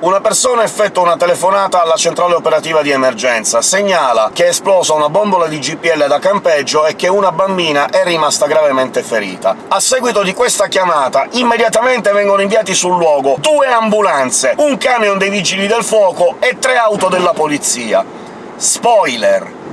Una persona effettua una telefonata alla centrale operativa di emergenza, segnala che è esplosa una bombola di GPL da campeggio e che una bambina è rimasta gravemente ferita. A seguito di questa chiamata, immediatamente vengono inviati sul luogo due ambulanze, un camion dei vigili del fuoco e tre auto della polizia. Spoiler!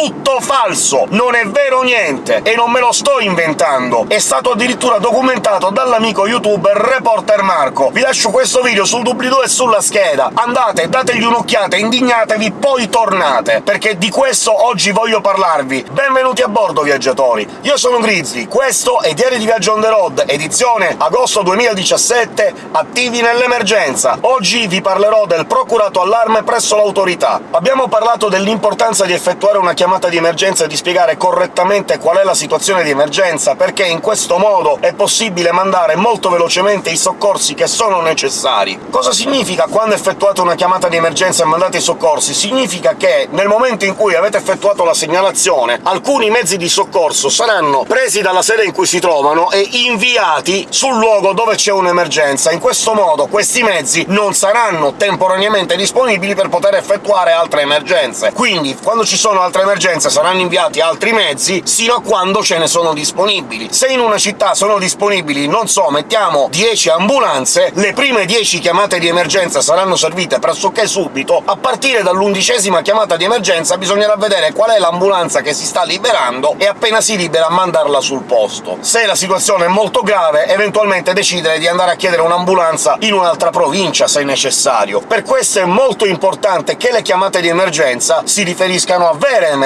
Tutto falso! Non è vero niente! E non me lo sto inventando! È stato addirittura documentato dall'amico youtuber Reporter Marco. Vi lascio questo video sul doobly-doo e sulla scheda. Andate, dategli un'occhiata, indignatevi, poi tornate, perché di questo oggi voglio parlarvi. Benvenuti a bordo, viaggiatori! Io sono Grizzly, questo è Diario di Viaggio on the road, edizione agosto 2017, attivi nell'emergenza. Oggi vi parlerò del procurato allarme presso l'autorità. Abbiamo parlato dell'importanza di effettuare una chiamata di emergenza e di spiegare correttamente qual è la situazione di emergenza, perché in questo modo è possibile mandare molto velocemente i soccorsi che sono necessari. Cosa significa quando effettuate una chiamata di emergenza e mandate i soccorsi? Significa che nel momento in cui avete effettuato la segnalazione, alcuni mezzi di soccorso saranno presi dalla sede in cui si trovano e inviati sul luogo dove c'è un'emergenza. In questo modo questi mezzi non saranno temporaneamente disponibili per poter effettuare altre emergenze. Quindi, quando ci sono altre emergenze emergenza saranno inviati altri mezzi sino a quando ce ne sono disponibili. Se in una città sono disponibili, non so, mettiamo 10 ambulanze, le prime 10 chiamate di emergenza saranno servite pressoché subito, a partire dall'undicesima chiamata di emergenza bisognerà vedere qual è l'ambulanza che si sta liberando e appena si libera mandarla sul posto. Se la situazione è molto grave, eventualmente decidere di andare a chiedere un'ambulanza in un'altra provincia, se necessario. Per questo è molto importante che le chiamate di emergenza si riferiscano a vere emergenze,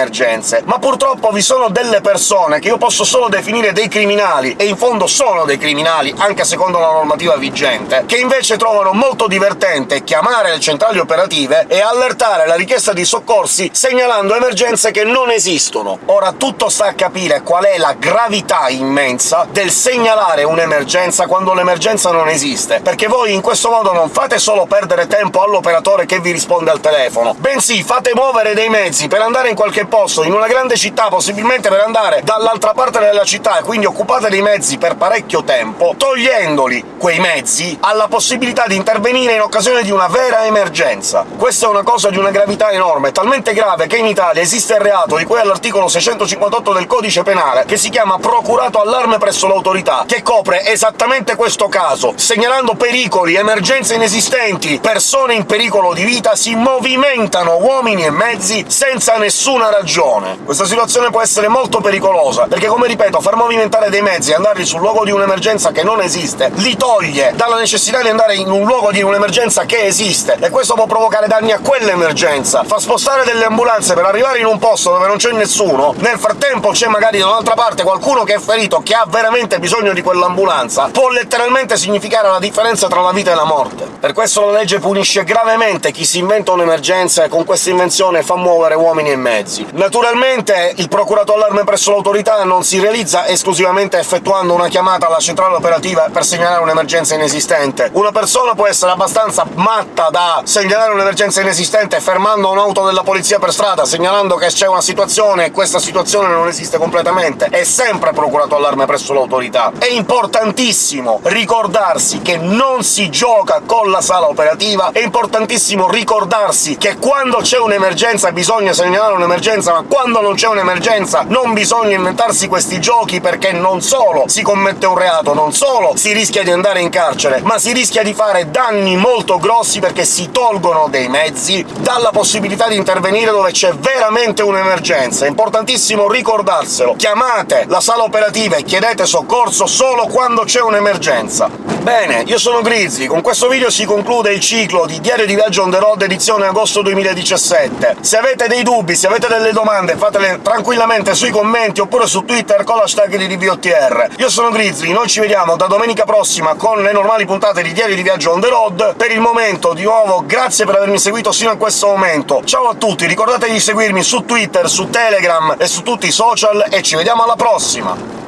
ma purtroppo vi sono delle persone che io posso solo definire dei criminali, e in fondo sono dei criminali, anche secondo la normativa vigente, che invece trovano molto divertente chiamare le centrali operative e allertare la richiesta di soccorsi segnalando emergenze che non esistono. Ora tutto sta a capire qual è la gravità immensa del segnalare un'emergenza quando l'emergenza non esiste, perché voi in questo modo non fate solo perdere tempo all'operatore che vi risponde al telefono, bensì fate muovere dei mezzi per andare in qualche posto, in una grande città, possibilmente per andare dall'altra parte della città e quindi occupate dei mezzi per parecchio tempo, togliendoli, quei mezzi, alla possibilità di intervenire in occasione di una vera emergenza. Questa è una cosa di una gravità enorme, talmente grave che in Italia esiste il reato di cui all'articolo 658 del codice penale, che si chiama procurato allarme presso l'autorità, che copre esattamente questo caso, segnalando pericoli, emergenze inesistenti, persone in pericolo di vita, si movimentano uomini e mezzi senza nessuna ragione. Questa situazione può essere molto pericolosa, perché, come ripeto, far movimentare dei mezzi e andarli sul luogo di un'emergenza che non esiste li toglie dalla necessità di andare in un luogo di un'emergenza che esiste, e questo può provocare danni a quell'emergenza. Fa spostare delle ambulanze per arrivare in un posto dove non c'è nessuno, nel frattempo c'è magari da un'altra parte qualcuno che è ferito, che ha veramente bisogno di quell'ambulanza, può letteralmente significare la differenza tra la vita e la morte. Per questo la legge punisce gravemente chi si inventa un'emergenza e con questa invenzione fa muovere uomini e mezzi. Naturalmente il procurato allarme presso l'autorità non si realizza esclusivamente effettuando una chiamata alla centrale operativa per segnalare un'emergenza inesistente. Una persona può essere abbastanza matta da segnalare un'emergenza inesistente fermando un'auto della polizia per strada, segnalando che c'è una situazione e questa situazione non esiste completamente. È sempre procurato allarme presso l'autorità. È importantissimo ricordarsi che non si gioca con la sala operativa, è importantissimo ricordarsi che quando c'è un'emergenza bisogna segnalare un'emergenza un'emergenza, ma quando non c'è un'emergenza non bisogna inventarsi questi giochi, perché non solo si commette un reato, non solo si rischia di andare in carcere, ma si rischia di fare danni molto grossi perché si tolgono dei mezzi dalla possibilità di intervenire dove c'è veramente un'emergenza. È importantissimo ricordarselo. Chiamate la sala operativa e chiedete soccorso solo quando c'è un'emergenza. Bene, io sono Grizzly, con questo video si conclude il ciclo di Diario di Viaggio on the road edizione agosto 2017. Se avete dei dubbi, se avete delle delle domande fatele tranquillamente sui commenti oppure su Twitter con l'hashtag di DVOTR. Io sono Grizzly, noi ci vediamo da domenica prossima con le normali puntate di Diario di Viaggio on the road. Per il momento, di nuovo, grazie per avermi seguito sino a questo momento. Ciao a tutti, ricordate di seguirmi su Twitter, su Telegram e su tutti i social, e ci vediamo alla prossima!